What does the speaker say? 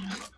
Yeah.